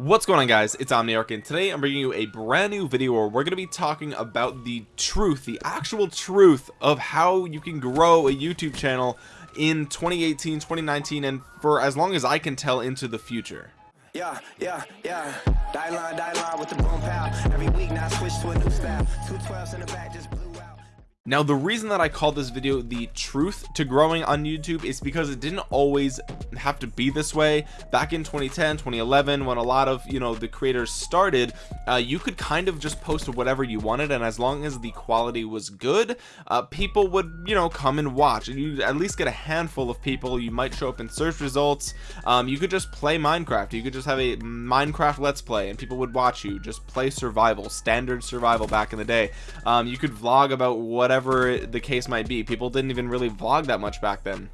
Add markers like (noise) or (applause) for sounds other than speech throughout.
what's going on guys it's omniarch and today i'm bringing you a brand new video where we're going to be talking about the truth the actual truth of how you can grow a youtube channel in 2018 2019 and for as long as i can tell into the future yeah, yeah, yeah. Die line, die line with the boom. Every week now switch to a new just. Now the reason that i call this video the truth to growing on youtube is because it didn't always have to be this way. Back in 2010 2011 when a lot of you know the creators started uh, you could kind of just post whatever you wanted and as long as the quality was good uh, people would you know come and watch. And you at least get a handful of people. You might show up in search results. Um, you could just play minecraft. You could just have a minecraft let's play and people would watch you. Just play survival standard survival back in the day. Um, you could vlog about whatever the case might be. People didn't even really vlog that much back then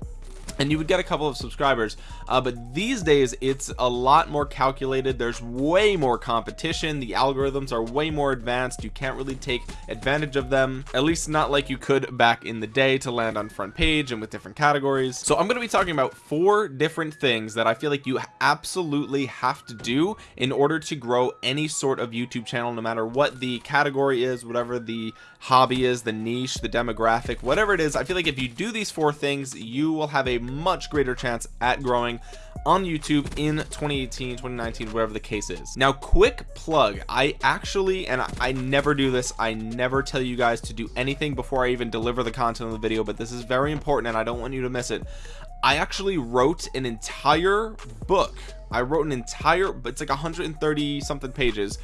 and you would get a couple of subscribers. Uh, but these days it's a lot more calculated. There's way more competition. The algorithms are way more advanced. You can't really take advantage of them at least not like you could back in the day to land on front page and with different categories. So I'm going to be talking about four different things that I feel like you absolutely have to do in order to grow any sort of YouTube channel no matter what the category is whatever the hobby is the niche the demographic whatever it is. I feel like if you do these four things you will have a much greater chance at growing on YouTube in 2018 2019 whatever the case is. Now quick plug. I actually and I, I never do this I never tell you guys to do anything before I even deliver the content of the video but this is very important and I don't want you to miss it. I actually wrote an entire book. I wrote an entire but it's like 130 something pages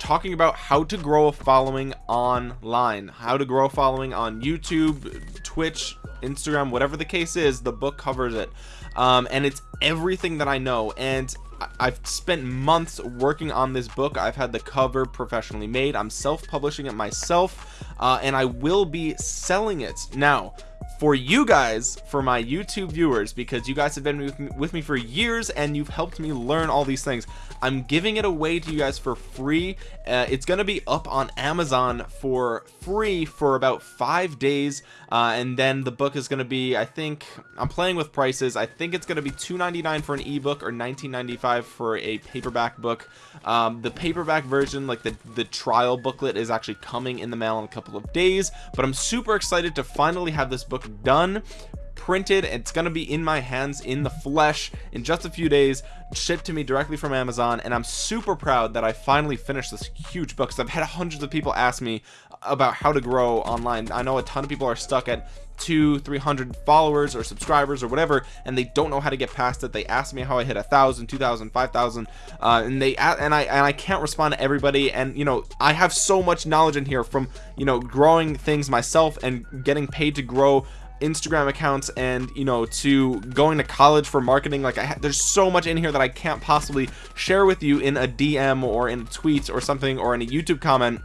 talking about how to grow a following online how to grow a following on YouTube Twitch Instagram whatever the case is the book covers it. Um, and it's everything that I know. And I've spent months working on this book. I've had the cover professionally made. I'm self-publishing it myself uh, and I will be selling it. Now for you guys for my YouTube viewers because you guys have been with me, with me for years and you've helped me learn all these things. I'm giving it away to you guys for free. Uh, it's gonna be up on Amazon for free for about five days. Uh, and then the book is gonna be I think I'm playing with prices. I think it's gonna be 2.99 for an ebook or 19.95 for a paperback book. Um, the paperback version like the the trial booklet is actually coming in the mail in a couple of days but I'm super excited to finally have this book done printed it's to be in my hands in the flesh in just a few days shipped to me directly from Amazon and I'm super proud that I finally finished this huge book because I've had hundreds of people ask me about how to grow online. I know a ton of people are stuck at two 300 followers or subscribers or whatever and they don't know how to get past it. They ask me how I hit a thousand two thousand five thousand uh, and they and I and I can't respond to everybody and you know I have so much knowledge in here from you know growing things myself and getting paid to grow Instagram accounts and you know to going to college for marketing like I there's so much in here that I can't possibly share with you in a DM or in tweets or something or in a YouTube comment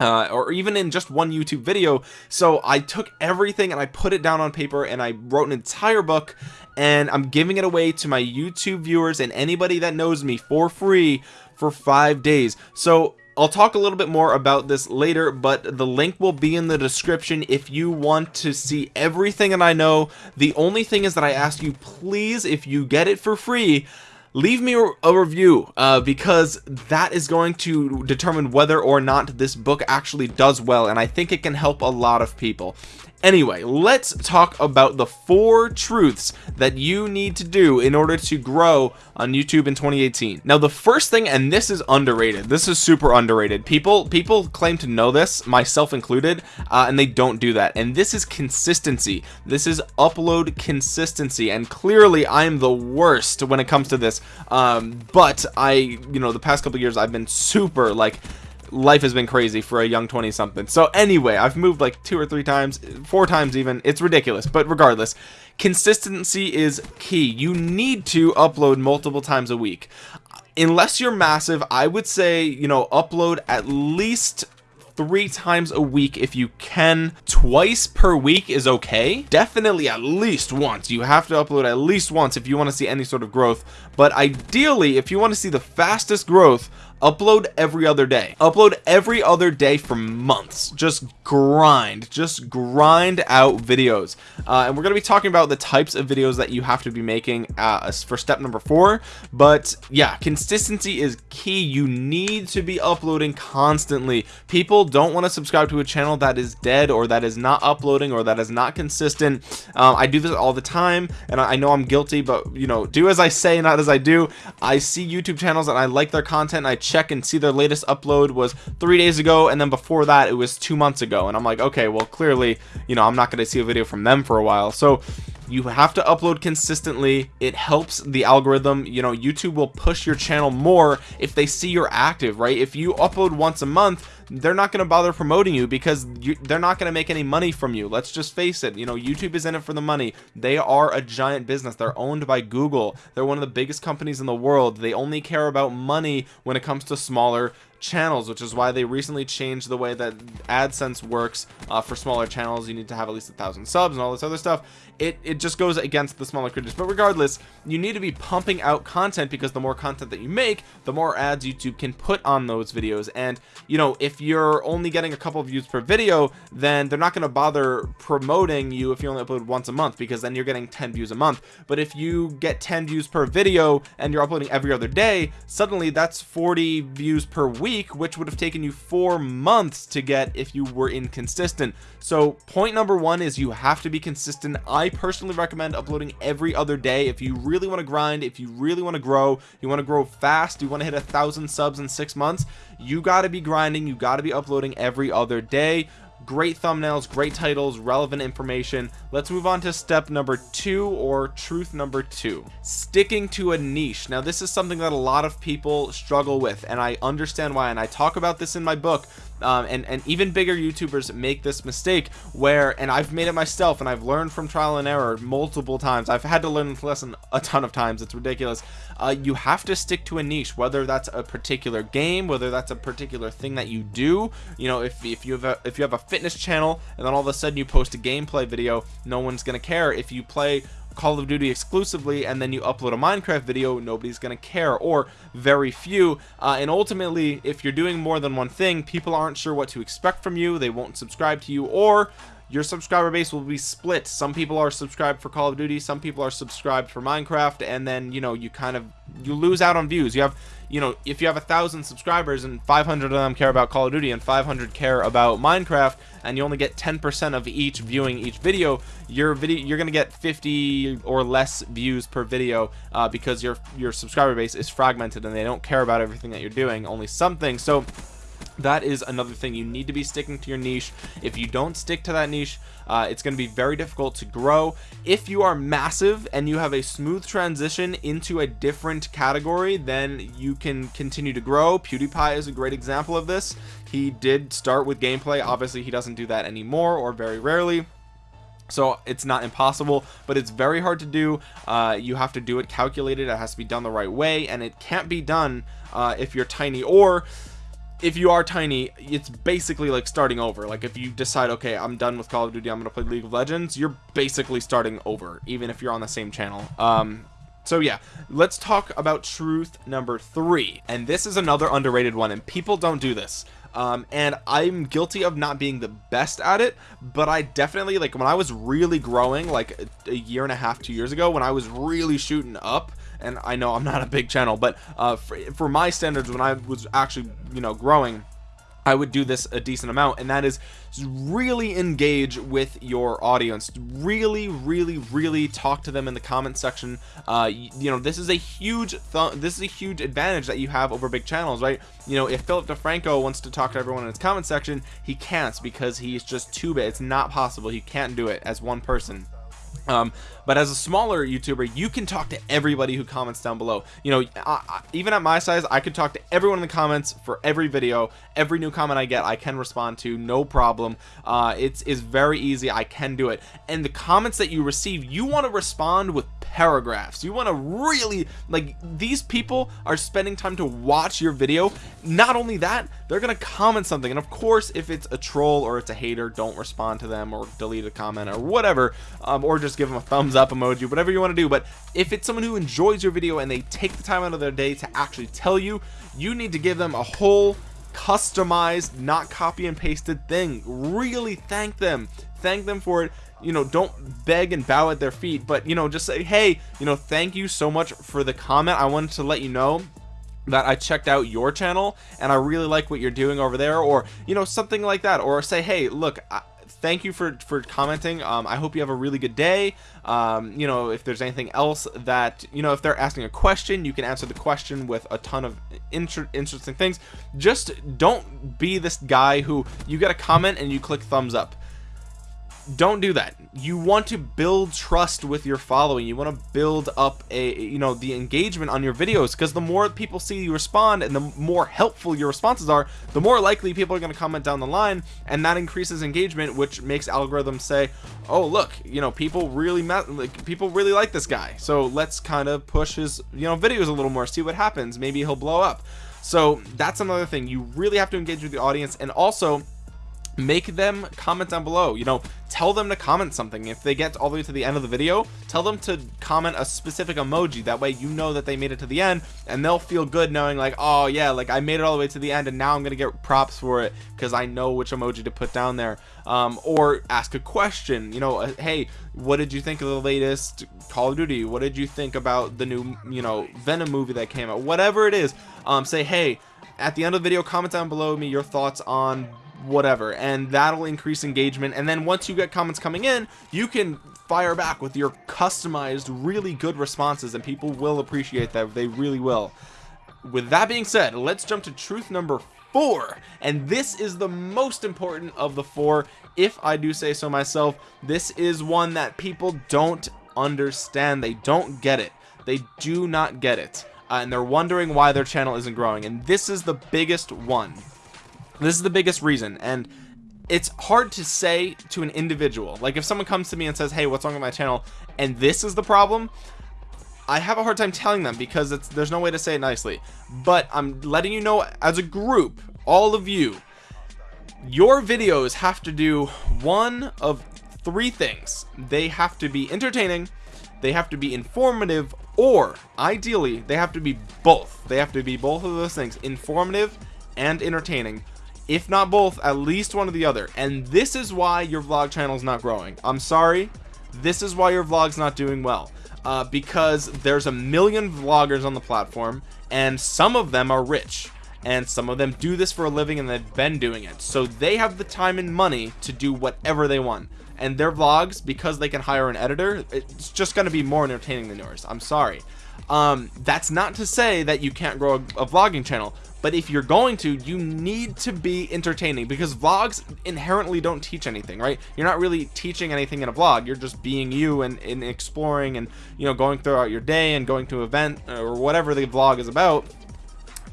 uh, or even in just one YouTube video. So I took everything and I put it down on paper and I wrote an entire book and I'm giving it away to my YouTube viewers and anybody that knows me for free for five days. So I'll talk a little bit more about this later but the link will be in the description if you want to see everything that I know. The only thing is that I ask you please if you get it for free leave me a review uh, because that is going to determine whether or not this book actually does well and I think it can help a lot of people anyway let's talk about the four truths that you need to do in order to grow on YouTube in 2018 now the first thing and this is underrated this is super underrated. People people claim to know this myself included uh, and they don't do that. And this is consistency. This is upload consistency. And clearly I'm the worst when it comes to this. Um, but I you know the past couple years I've been super like life has been crazy for a young 20 something so anyway I've moved like two or three times four times even. It's ridiculous but regardless consistency is key. You need to upload multiple times a week. Unless you're massive I would say you know upload at least three times a week if you can. Twice per week is okay. Definitely at least once. You have to upload at least once if you want to see any sort of growth. But ideally if you want to see the fastest growth upload every other day. Upload every other day for months. Just grind just grind out videos. Uh, and we're going to be talking about the types of videos that you have to be making uh, for step number four. But yeah consistency is key. You need to be uploading constantly. People don't want to subscribe to a channel that is dead or that is not uploading or that is not consistent. Um, I do this all the time and I know I'm guilty but you know do as I say not as I do. I see YouTube channels and I like their content I check and see their latest upload was three days ago and then before that it was two months ago. And I'm like okay well clearly you know I'm not going to see a video from them for a while. So you have to upload consistently. It helps the algorithm. You know YouTube will push your channel more if they see you're active right? If you upload once a month they're not going to bother promoting you because you, they're not going to make any money from you. Let's just face it you know YouTube is in it for the money. They are a giant business. They're owned by Google. They're one of the biggest companies in the world. They only care about money when it comes to smaller channels which is why they recently changed the way that AdSense works uh, for smaller channels. You need to have at least a thousand subs and all this other stuff. It, it just goes against the smaller creators but regardless you need to be pumping out content because the more content that you make the more ads YouTube can put on those videos. And you know if you're only getting a couple views per video then they're not going to bother promoting you if you only upload once a month because then you're getting 10 views a month. But if you get 10 views per video and you're uploading every other day suddenly that's 40 views per week which would have taken you four months to get if you were inconsistent. So point number one is you have to be consistent. I personally recommend uploading every other day. If you really want to grind if you really want to grow you want to grow fast you want to hit a thousand subs in six months you got to be grinding you got to be uploading every other day great thumbnails great titles relevant information. Let's move on to step number two or truth number two. Sticking to a niche. Now this is something that a lot of people struggle with and I understand why and I talk about this in my book um, and and even bigger youtubers make this mistake where and I've made it myself and I've learned from trial and error multiple times. I've had to learn this lesson a ton of times. It's ridiculous. Uh, you have to stick to a niche whether that's a particular game whether that's a particular thing that you do. You know if, if you have a if you have a fitness channel and then all of a sudden you post a gameplay video no one's gonna care. If you play Call of Duty exclusively and then you upload a Minecraft video nobody's gonna care or very few. Uh, and ultimately if you're doing more than one thing people aren't sure what to expect from you they won't subscribe to you or your subscriber base will be split. Some people are subscribed for Call of Duty some people are subscribed for Minecraft and then you know you kind of you lose out on views. You have you know if you have a thousand subscribers and 500 of them care about Call of Duty and 500 care about Minecraft and you only get 10% of each viewing each video your video you're gonna get 50 or less views per video uh, because your your subscriber base is fragmented and they don't care about everything that you're doing only something. So that is another thing you need to be sticking to your niche. If you don't stick to that niche uh, it's going to be very difficult to grow. If you are massive and you have a smooth transition into a different category then you can continue to grow. PewDiePie is a great example of this. He did start with gameplay. Obviously he doesn't do that anymore or very rarely. So it's not impossible but it's very hard to do. Uh, you have to do it calculated. It has to be done the right way and it can't be done uh, if you're tiny. Or if you are tiny it's basically like starting over. Like if you decide okay I'm done with Call of Duty I'm gonna play League of Legends you're basically starting over even if you're on the same channel. Um so yeah let's talk about truth number three. And this is another underrated one and people don't do this. Um, and I'm guilty of not being the best at it but I definitely like when I was really growing like a, a year and a half two years ago when I was really shooting up and I know I'm not a big channel but uh, for, for my standards when I was actually you know growing I would do this a decent amount and that is really engage with your audience. Really really really talk to them in the comment section. Uh you, you know this is a huge th this is a huge advantage that you have over big channels right? You know if Philip DeFranco wants to talk to everyone in his comment section he can't because he's just too big. It's not possible. He can't do it as one person um, but as a smaller youtuber you can talk to everybody who comments down below. You know I, I, even at my size I could talk to everyone in the comments for every video. Every new comment I get I can respond to no problem. Uh, it's is very easy. I can do it. And the comments that you receive you want to respond with paragraphs. You want to really like these people are spending time to watch your video. Not only that they're gonna comment something. And of course if it's a troll or it's a hater don't respond to them or delete a comment or whatever um, or just give them a thumbs up emoji whatever you want to do. But if it's someone who enjoys your video and they take the time out of their day to actually tell you you need to give them a whole customized not copy and pasted thing. Really thank them. Thank them for it. You know don't beg and bow at their feet but you know just say hey you know thank you so much for the comment. I wanted to let you know that I checked out your channel and I really like what you're doing over there or you know something like that or say hey look I, thank you for for commenting. Um, I hope you have a really good day. Um, you know if there's anything else that you know if they're asking a question you can answer the question with a ton of inter interesting things. Just don't be this guy who you get a comment and you click thumbs up don't do that. You want to build trust with your following. You want to build up a you know the engagement on your videos because the more people see you respond and the more helpful your responses are the more likely people are going to comment down the line and that increases engagement which makes algorithms say oh look you know people really like people really like this guy. So let's kind of push his you know videos a little more see what happens. Maybe he'll blow up. So that's another thing. You really have to engage with the audience and also make them comment down below. You know tell them to comment something. If they get all the way to the end of the video tell them to comment a specific emoji. That way you know that they made it to the end and they'll feel good knowing like oh yeah like I made it all the way to the end and now I'm gonna get props for it because I know which emoji to put down there. Um, or ask a question. You know uh, hey what did you think of the latest Call of Duty? What did you think about the new you know Venom movie that came out? Whatever it is um, say hey at the end of the video comment down below me your thoughts on whatever and that'll increase engagement and then once you get comments coming in you can fire back with your customized really good responses and people will appreciate that. They really will. With that being said let's jump to truth number four and this is the most important of the four if I do say so myself. This is one that people don't understand. They don't get it. They do not get it. Uh, and they're wondering why their channel isn't growing and this is the biggest one this is the biggest reason and it's hard to say to an individual. Like if someone comes to me and says hey what's wrong with my channel? and this is the problem I have a hard time telling them because there's no way to say it nicely. But I'm letting you know as a group all of you your videos have to do one of three things. They have to be entertaining they have to be informative or ideally they have to be both. They have to be both of those things informative and entertaining if not both at least one or the other. And this is why your vlog channel is not growing. I'm sorry. This is why your vlog's not doing well. Uh, because there's a million vloggers on the platform and some of them are rich. And some of them do this for a living and they've been doing it. So they have the time and money to do whatever they want. And their vlogs because they can hire an editor it's just going to be more entertaining than yours. I'm sorry. Um, that's not to say that you can't grow a, a vlogging channel but if you're going to you need to be entertaining because vlogs inherently don't teach anything right? You're not really teaching anything in a vlog. You're just being you and, and exploring and you know going throughout your day and going to event or whatever the vlog is about.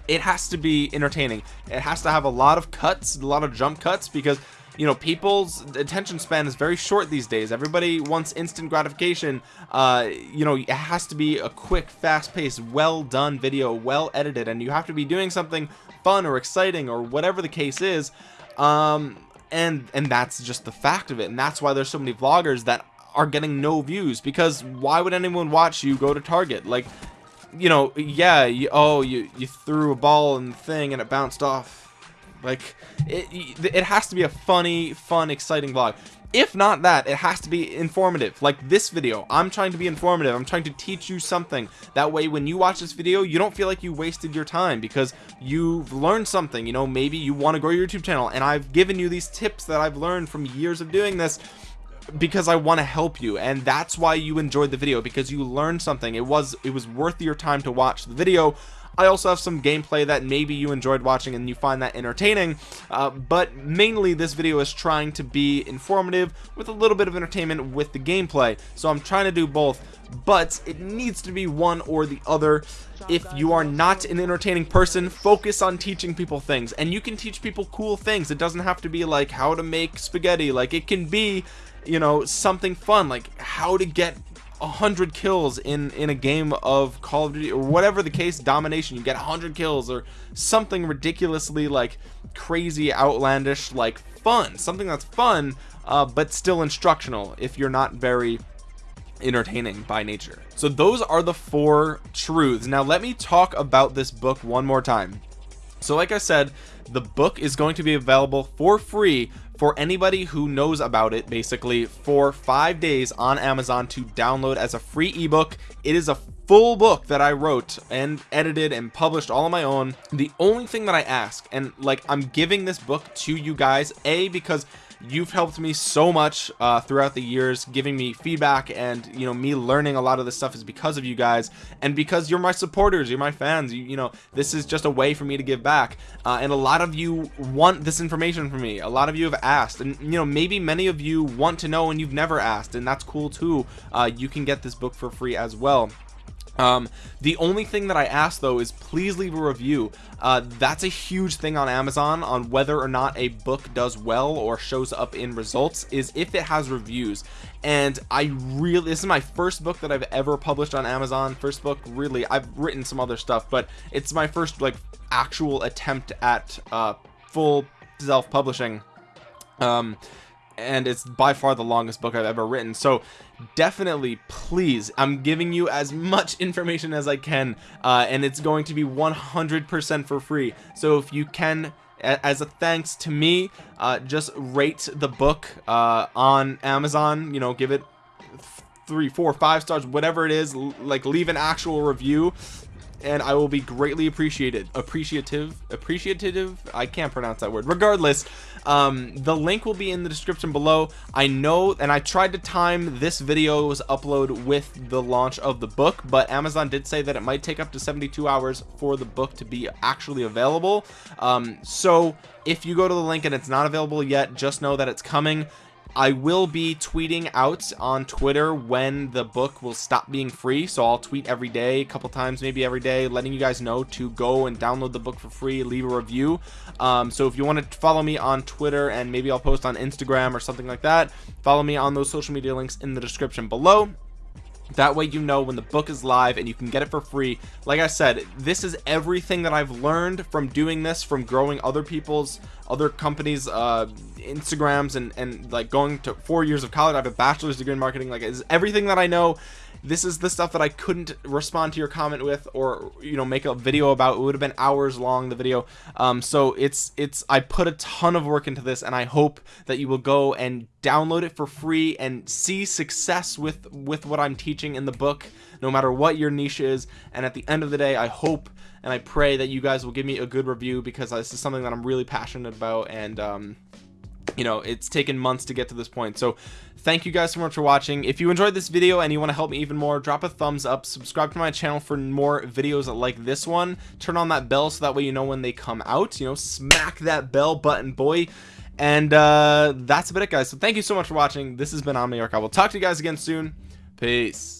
It has to be entertaining. It has to have a lot of cuts a lot of jump cuts because you know people's attention span is very short these days. Everybody wants instant gratification. Uh you know it has to be a quick fast-paced well done video well edited and you have to be doing something fun or exciting or whatever the case is. Um and and that's just the fact of it. And that's why there's so many vloggers that are getting no views because why would anyone watch you go to target? Like you know yeah you, oh you you threw a ball and thing and it bounced off like it, it has to be a funny, fun, exciting vlog. If not that, it has to be informative. Like this video, I'm trying to be informative. I'm trying to teach you something. That way, when you watch this video, you don't feel like you wasted your time because you've learned something. You know, maybe you want to grow your YouTube channel and I've given you these tips that I've learned from years of doing this because I want to help you and that's why you enjoyed the video because you learned something it was it was worth your time to watch the video I also have some gameplay that maybe you enjoyed watching and you find that entertaining uh, but mainly this video is trying to be informative with a little bit of entertainment with the gameplay. So I'm trying to do both but it needs to be one or the other. If you are not an entertaining person focus on teaching people things. And you can teach people cool things. It doesn't have to be like how to make spaghetti. Like it can be you know something fun. Like how to get a hundred kills in in a game of Call of Duty or whatever the case domination you get a hundred kills or something ridiculously like crazy outlandish like fun. Something that's fun uh, but still instructional if you're not very entertaining by nature. So those are the four truths. Now let me talk about this book one more time. So like I said the book is going to be available for free for anybody who knows about it basically for five days on Amazon to download as a free ebook. It is a full book that I wrote and edited and published all on my own. The only thing that I ask and like I'm giving this book to you guys a because you've helped me so much uh, throughout the years giving me feedback and you know me learning a lot of this stuff is because of you guys and because you're my supporters you're my fans. You, you know this is just a way for me to give back. Uh, and a lot of you want this information from me. A lot of you have asked and you know maybe many of you want to know and you've never asked and that's cool too. Uh, you can get this book for free as well um the only thing that i ask though is please leave a review. Uh that's a huge thing on amazon on whether or not a book does well or shows up in results is if it has reviews. And i really this is my first book that i've ever published on amazon. First book really i've written some other stuff but it's my first like actual attempt at uh full self-publishing. Um and it's by far the longest book I've ever written. So definitely please I'm giving you as much (laughs) information as I can uh, and it's going to be 100% for free. So if you can as a thanks to me uh, just rate the book uh, on Amazon you know give it three four five stars whatever it is like leave an actual review and I will be greatly appreciated appreciative appreciative I can't pronounce that word regardless um, the link will be in the description below. I know and I tried to time this video's upload with the launch of the book but Amazon did say that it might take up to 72 hours for the book to be actually available. Um, so if you go to the link and it's not available yet just know that it's coming I will be tweeting out on Twitter when the book will stop being free so I'll tweet every day a couple times maybe every day letting you guys know to go and download the book for free leave a review. Um, so if you want to follow me on Twitter and maybe I'll post on Instagram or something like that follow me on those social media links in the description below that way you know when the book is live and you can get it for free. Like i said this is everything that i've learned from doing this from growing other people's other companies uh instagrams and and like going to four years of college. I have a bachelor's degree in marketing. Like is everything that i know this is the stuff that I couldn't respond to your comment with or you know make a video about. It would have been hours long the video. Um so it's it's I put a ton of work into this and I hope that you will go and download it for free and see success with with what I'm teaching in the book no matter what your niche is. And at the end of the day I hope and I pray that you guys will give me a good review because this is something that I'm really passionate about. And um you know it's taken months to get to this point. So thank you guys so much for watching. If you enjoyed this video and you want to help me even more drop a thumbs up subscribe to my channel for more videos like this one turn on that bell so that way you know when they come out you know smack that bell button boy. And uh that's about it guys. So thank you so much for watching. This has been omniarch. I will talk to you guys again soon. Peace